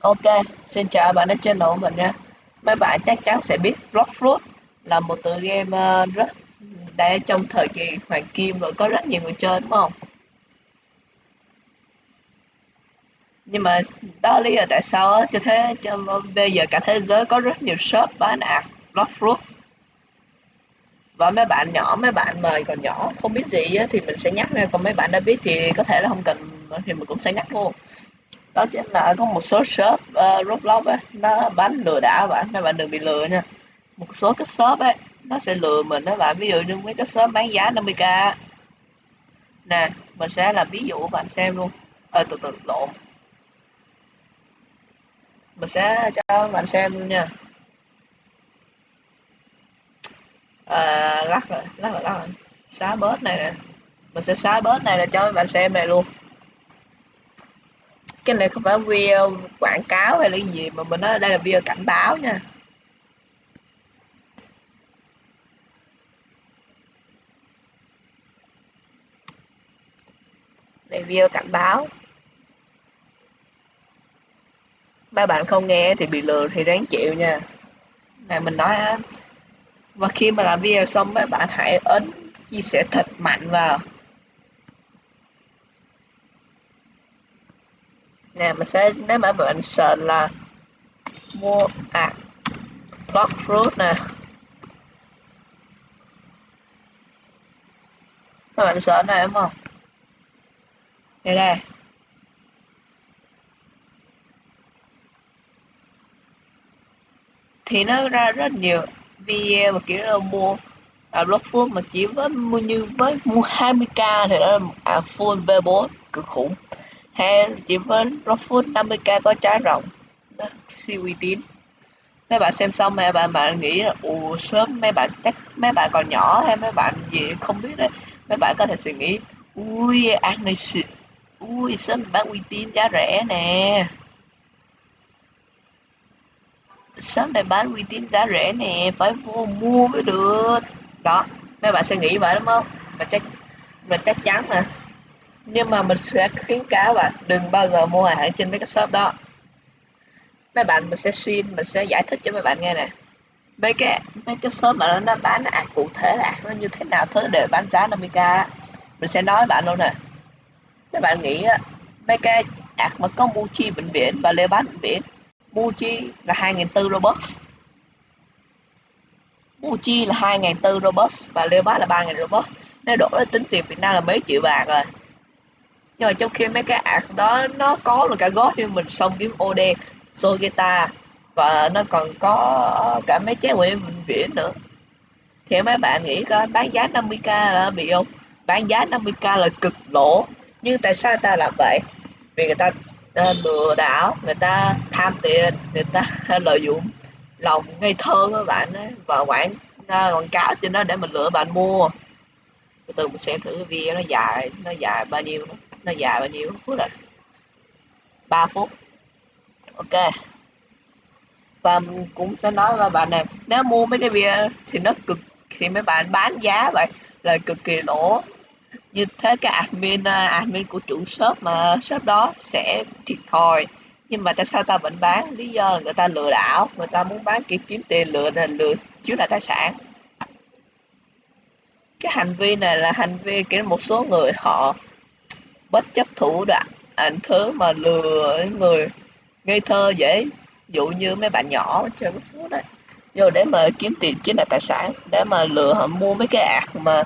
Ok, xin chào bạn đã channel của mình nha. Mấy bạn chắc chắn sẽ biết Blockfruit là một tựa game ờ, rất đang trong thời kỳ hoàng kim rồi có rất nhiều người chơi đúng không? Nhưng mà đó lý do tại sao á, cho thế cho bây giờ cả thế giới có rất nhiều shop bán ạc Blockfruit và mấy bạn nhỏ mấy bạn mà còn nhỏ không biết gì á, thì mình sẽ nhắc ra còn mấy bạn đã biết thì có thể là không cần thì mình cũng sẽ nhắc luôn đó chính là có một số shop uh, Roblox ấy nó bán lừa đảo bạn nên bạn đừng bị lừa nha. Một số cái shop ấy nó sẽ lừa mình đó bạn. Ví dụ như mấy cái shop bán giá 50k nè mình sẽ làm ví dụ bạn xem luôn. Ờ từ từ lộn mình sẽ cho bạn xem luôn nha. À, lắc rồi lắc rồi lắc rồi. Xóa bớt này nè. Mình sẽ xóa bớt này là cho các bạn xem này luôn cái này không phải video quảng cáo hay là cái gì, mà mình nói đây là video cảnh báo nha. Đây, video cảnh báo. Ba bạn không nghe thì bị lừa thì ráng chịu nha. Này, mình nói á và khi mà làm video xong mấy bạn hãy ấn chia sẻ thật mạnh vào. Nè mình sẽ nếu mà mình sợ là mua à block fruit nè. Các bạn sợ này đúng không? Đây đây. Thì nó ra rất nhiều video mà kiểu là mua à, block fruit mà chỉ với mua như với mua 20k thì đó là à, full V4 cực khủng hay chỉ với Rockfood 50k có trái rộng. Siêu uy tín. Mấy bạn xem xong, mấy bạn bạn nghĩ là ồ sớm mấy bạn chắc, mấy bạn còn nhỏ hay mấy bạn gì không biết đấy. Mấy bạn có thể suy nghĩ, ui ăn này xịn ui, sớm bán uy tín giá rẻ nè. Sớm này bán uy tín giá rẻ nè, phải vô mua mới được. Đó, mấy bạn sẽ nghĩ vậy đúng không? Mà chắc mình chắc chắn mà nhưng mà mình sẽ khuyến cáo bạn đừng bao giờ mua hàng trên mấy cái shop đó. Mấy bạn mình sẽ xin, mình sẽ giải thích cho mấy bạn nghe nè. Mấy cái mấy cái shop mà nó bán ạc cụ thể là nó như thế nào, thứ để bán giá 50k mình sẽ nói bạn luôn nè. Mấy bạn nghĩ mấy cái ạc mà có Muji bệnh viện và lê bán bệnh viện, Muji là 2.400 Robux Muji là 2.400 Robux và lê bán là 3.000 Robux nếu đổi tính tiền Việt Nam là mấy triệu bạc rồi nhưng mà trong khi mấy cái ạc đó nó có được cả gót như mình xong kiếm OD Sogeta và nó còn có cả mấy trái quỷ vĩnh viễn nữa. Thì mấy bạn nghĩ coi bán giá 50k là bị không? Bán giá 50k là cực lỗ. Nhưng tại sao ta làm vậy? Vì người ta ờ, lừa đảo người ta tham tiền người ta lợi dụng lòng ngây thơ các bạn ấy, và quảng ờ, quảng cáo trên đó để mình lựa bạn mua. Từ từ mình xem thử video nó dài nó dài bao nhiêu nữa nó dài bao nhiêu phút rồi? 3 phút. Ok. Và cũng sẽ nói với bạn này, nếu mua mấy cái bia thì nó cực thì mấy bạn bán giá vậy, là cực kỳ lỗ. Như thế cái admin à, admin của chủ shop mà, shop đó sẽ thiệt thòi. Nhưng mà tại sao ta vẫn bán? Lý do là người ta lừa đảo, người ta muốn bán kiếm kiếm tiền, lừa là lừa chiếm lại tài sản. Cái hành vi này là hành vi kiểu một số người họ bất chấp thủ đoạn ảnh thứ mà lừa người ngây thơ dễ. Dụ như mấy bạn nhỏ chơi cái phút đấy. Vô để mà kiếm tiền chiếm đoạt tài sản để mà lừa họ mua mấy cái ạc mà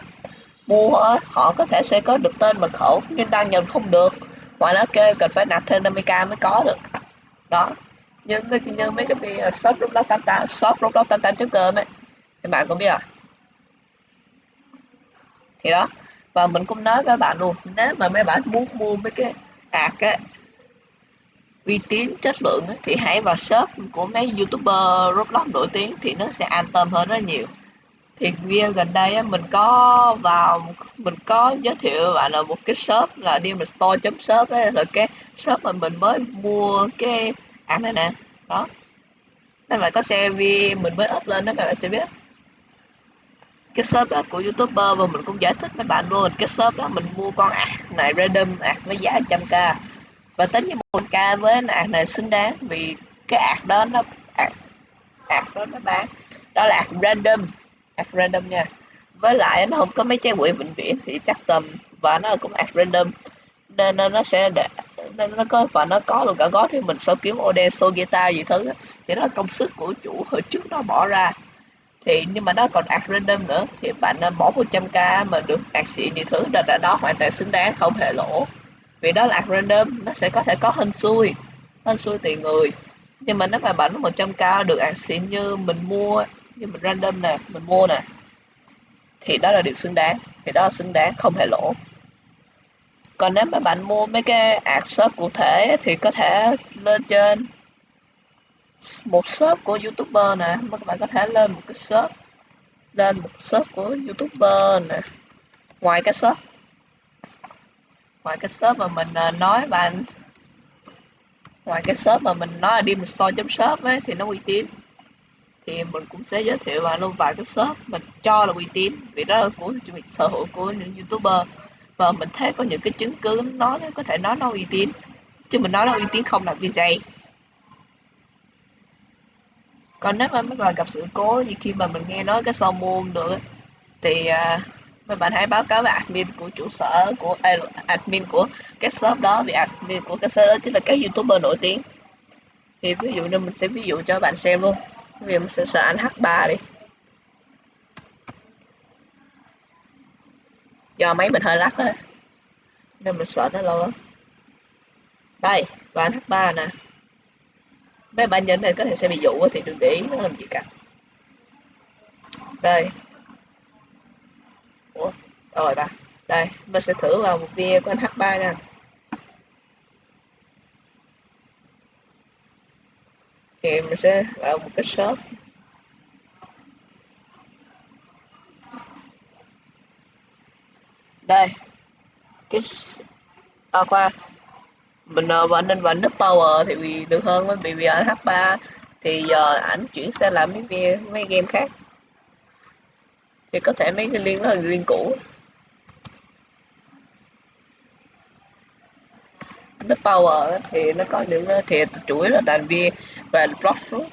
mua họ, họ có thể sẽ có được tên mật khẩu nhưng đăng nhập không được. Ngoài nó kêu cần phải nạp thêm 50k mới có được. Đó. Nhưng mấy nhưng mấy cái bị shop roblox 88 shop roblox 88 cơm ấy. Các bạn có biết à thì đó và mình cũng nói với bạn luôn nếu mà mấy bạn muốn mua mấy cái hạt á uy tín chất lượng á, thì hãy vào shop của mấy youtuber roblox nổi tiếng thì nó sẽ an tâm hơn rất nhiều. Thì video gần đây á, mình có vào mình có giới thiệu bạn là một cái shop là Demon Store shop ấy là cái shop mà mình mới mua cái ạc này nè. Đó. Mấy bạn có xem vi mình mới up lên đó các bạn sẽ biết cái shop đó của youtuber và mình cũng giải thích với bạn luôn. Cái shop đó mình mua con ạc này random ạc với giá 100k và tính như một k với ạc này xứng đáng vì cái ạc đó nó ạc, ạc đó nó bán. Đó là ạc random ạc random nha. Với lại nó không có mấy trái quỷ bệnh viện thì chắc tầm và nó cũng ạc random. Nên nó sẽ để nên nó có và nó có luôn cả gót. Thì mình sẽ kiếm Ode so guitar gì thứ thì đó là công sức của chủ hồi trước nó bỏ ra thì nhưng mà nó còn ạc random nữa. Thì bạn nên bỏ 100k mà được ạc xịn như thứ đó là đó hoàn toàn xứng đáng, không hề lỗ. Vì đó là ạc random, nó sẽ có thể có hên xui hên xui tùy người. Nhưng mà nếu mà bạn 100k được ạc xịn như mình mua, như mình random nè, mình mua nè, thì đó là điều xứng đáng. Thì đó là xứng đáng, không hề lỗ. Còn nếu mà bạn mua mấy cái ạc shop cụ thể thì có thể lên trên một shop của youtuber nè. Các bạn có thể lên một cái shop. Lên một shop của youtuber nè. Ngoài cái shop. Ngoài cái shop mà mình à, nói bạn. Ngoài cái shop mà mình nói là demon store shop ấy, thì nó uy tín. Thì mình cũng sẽ giới thiệu bạn luôn vài cái shop mình cho là uy tín. Vì đó là của sở hữu của những youtuber. Và mình thấy có những cái chứng cứ nó có thể nói nó uy tín. Chứ mình nói nó uy tín không là cái gì còn nếu mà mấy bạn gặp sự cố như khi mà mình nghe nói cái sao môn được thì à, mấy bạn hãy báo cáo với admin của chủ sở của à, admin của cái shop đó vì admin của cái shop đó chính là cái youtuber nổi tiếng. Thì ví dụ như mình sẽ ví dụ cho bạn xem luôn. Vì mình sẽ sợ anh H3 đi. Do máy mình hơi lắc á nên mình sợ nó lâu lắm đây và anh H3 nè mấy bạn nhấn này có thể sẽ bị dụ thì đừng để ý, nó làm gì cả. Đây. Ủa? Rồi ta. Đây mình sẽ thử vào một video của anh H3 nè. Thì mình sẽ vào một cái shop. Đây. Cái à khoa mình ờ, và nên và nút power thì vì được hơn với vì vì anh H3 thì giờ ảnh chuyển sang làm mấy mấy game khác. Thì có thể mấy cái liên đó là liên cũ. Nút power thì nó có những ờ, thì chuỗi là đàn bia và block fruit.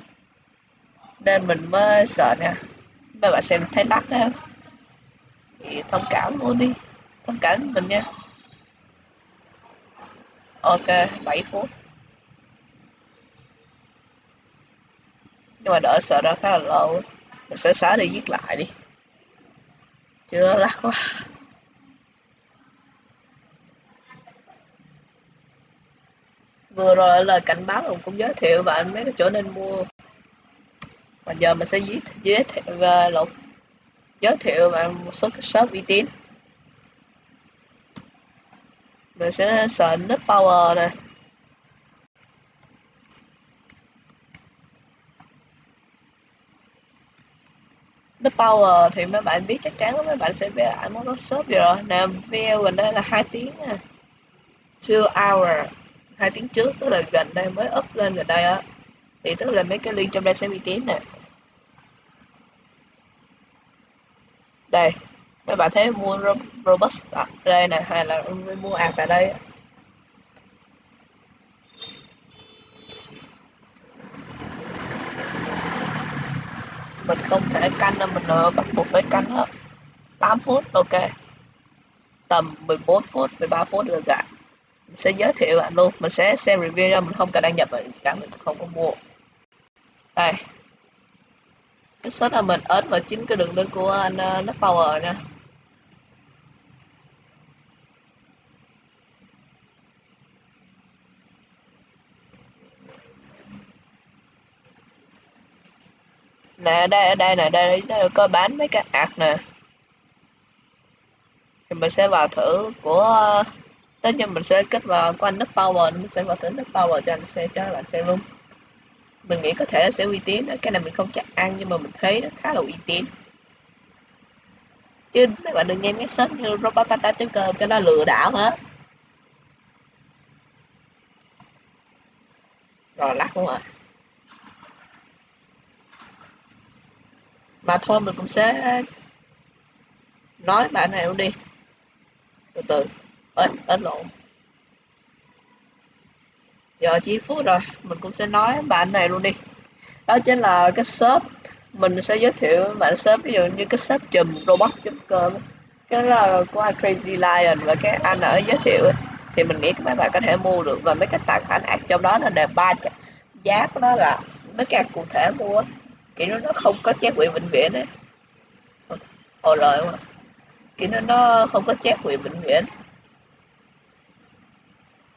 Nên mình mới sợ nha. Mấy bạn xem thấy đắt á. Thì thông cảm luôn đi. Thông cảm mình nha ok 7 phút. Nhưng mà đợi sợ ra khá là lâu. Mình sẽ xóa đi viết lại đi. Chưa lắc quá. Vừa rồi lời cảnh báo mình cũng giới thiệu bạn mấy cái chỗ nên mua. Và giờ mình sẽ giới, giới thiệu và lột giới thiệu bạn một số cái shop uy tín mình sẽ sợ nút power này nút power thì mấy bạn biết chắc chắn mấy bạn sẽ biết anh muốn có shop gì rồi. Nè, video gần đây là hai tiếng nè. Two hour, hai tiếng trước, tức là gần đây mới up lên gần đây á. Thì tức là mấy cái link trong đây sẽ bị tím nè. Đây mấy bạn thấy mua robust ở đây này hay là mua ạc tại đây mình không thể canh đâu, mình bắt buộc phải canh hết. 8 phút, ok. Tầm 14 phút 13 phút được cả mình sẽ giới thiệu bạn luôn, mình sẽ xem review ra mình không cần đăng nhập cả mình không có mua. Đây cái số là mình ấn vào chính cái đường link của anh uh, Power nha nè đây ở đây nè đây, đây có bán mấy cái ạt nè. Thì mình sẽ vào thử của ờ, tất nhiên mình sẽ kết vào của anh nước power mình sẽ vào thử nước power cho anh xe cho là xe luôn mình nghĩ có thể sẽ uy tín cái này mình không chắc ăn, nhưng mà mình thấy nó khá là uy tín. Chứ mấy bạn đừng nghe mấy sớm như robotata com cái nó lừa đảo hết rồi lắc luôn rồi mà thôi, mình cũng sẽ nói bạn này luôn đi. Từ từ ớt ớt lộn giờ chỉ phút rồi, mình cũng sẽ nói bạn này luôn đi. Đó chính là cái shop, mình sẽ giới thiệu bạn shop, ví dụ như cái shop chùm robot.com cái là của Crazy Lion và cái anh ở giới thiệu thì mình nghĩ các mấy bạn có thể mua được và mấy cái tài khoản ạc trong đó là đề ba giá của nó là mấy cái cụ thể mua. Kiểu nó nó không có chép quyền bệnh viện ấy. Hồi lời mà kiểu nó nó không có chép quyền bệnh viện.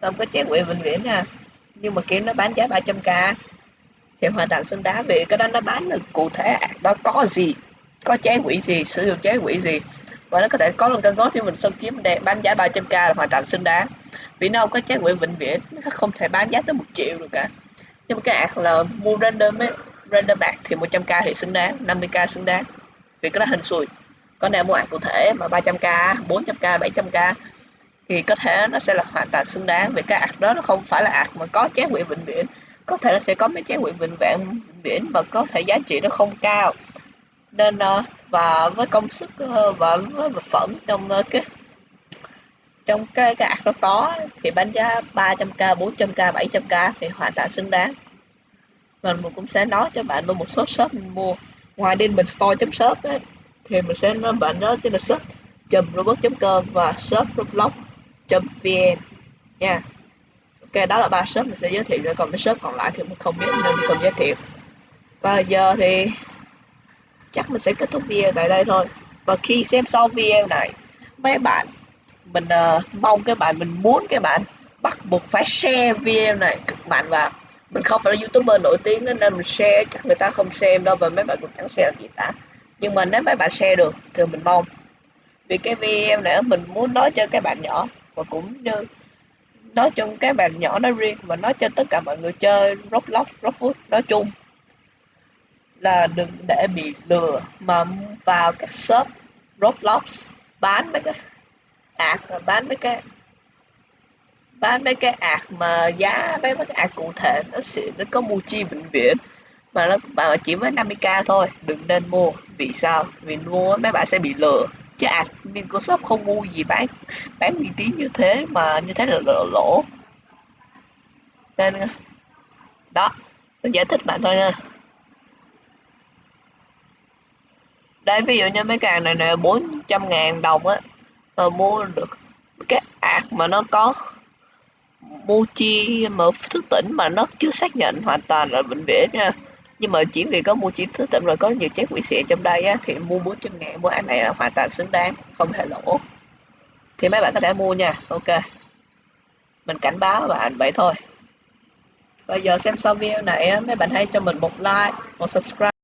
Không có chép quyền bệnh viện nha nhưng mà kiểu nó bán giá 300k thì hoàn toàn xứng đáng vì cái đó nó bán được cụ thể đó có gì, có trái quỷ gì, sử dụng trái quỷ gì. Và nó có thể có luôn cái gót cho mình xong kiếm để bán giá 300k là hoàn toàn xứng đáng vì nó không có trái quỷ vĩnh viễn nó không thể bán giá tới một triệu được cả. Nhưng mà cái ạc là mua random ấy, random bạc thì 100k thì xứng đáng 50k xứng đáng. Vì cái đó hình xui. Có nếu mua ạc cụ thể mà 300k 400k 700k thì có thể nó sẽ là hoàn toàn xứng đáng vì cái ạc đó nó không phải là ạc mà có trái quỹ vĩnh viễn. Có thể nó sẽ có mấy trái quỹ vĩnh viễn vĩnh viễn mà có thể giá trị nó không cao. Nên ờ, và với công sức ờ, và với vật phẩm trong ờ, cái trong cái cái ạc nó có thì bán giá 300k 400k 700k thì hoàn toàn xứng đáng. Mình cũng sẽ nói cho bạn luôn một số shop mình mua. Ngoài đi mình store chấm shop ấy, thì mình sẽ nói bạn đó trên là shop chùm robot com và shop roblox vn nha. Ok đó là ba shop mình sẽ giới thiệu rồi. Còn cái shop còn lại thì mình không biết nên mình không giới thiệu. Và giờ thì chắc mình sẽ kết thúc video tại đây thôi. Và khi xem xong video này mấy bạn mình uh, mong các bạn mình muốn các bạn bắt buộc phải share video này. Cực mạnh vào mình không phải là youtuber nổi tiếng nên mình share chắc người ta không xem đâu và mấy bạn cũng chẳng share gì cả. Nhưng mà nếu mấy bạn share được thì mình mong. Vì cái video này mình muốn nói cho các bạn nhỏ và cũng như nói chung các bạn nhỏ nói riêng và nói cho tất cả mọi người chơi Roblox, Roblox nói chung là đừng để bị lừa mà vào các shop Roblox bán mấy cái ạc bán mấy cái bán mấy cái ạc mà giá mấy cái ạc cụ thể nó sẽ nó có mua chi bệnh viện mà nó mà chỉ với 50k thôi đừng nên mua. Vì sao? Vì mua mấy bạn sẽ bị lừa. Chứ ạc Microsoft không mua gì bán bán uy tín như thế mà như thế là lỗ, lỗ. nên đó tôi giải thích bạn thôi nha đây ví dụ như mấy càng này nè 400 ngàn đồng á mà mua được cái ạc mà nó có Mochi mà thức tỉnh mà nó chưa xác nhận hoàn toàn là bệnh viện nha nhưng mà chỉ vì có mua Mochi thức tỉnh rồi có nhiều trái quỷ xịn trong đây á, thì mua 400 ngàn mua ạc này là hoàn toàn xứng đáng, không hề lỗ. Thì mấy bạn có thể mua nha, ok. Mình cảnh báo bạn vậy thôi. Bây giờ xem xong video này mấy bạn hãy cho mình một like, một subscribe.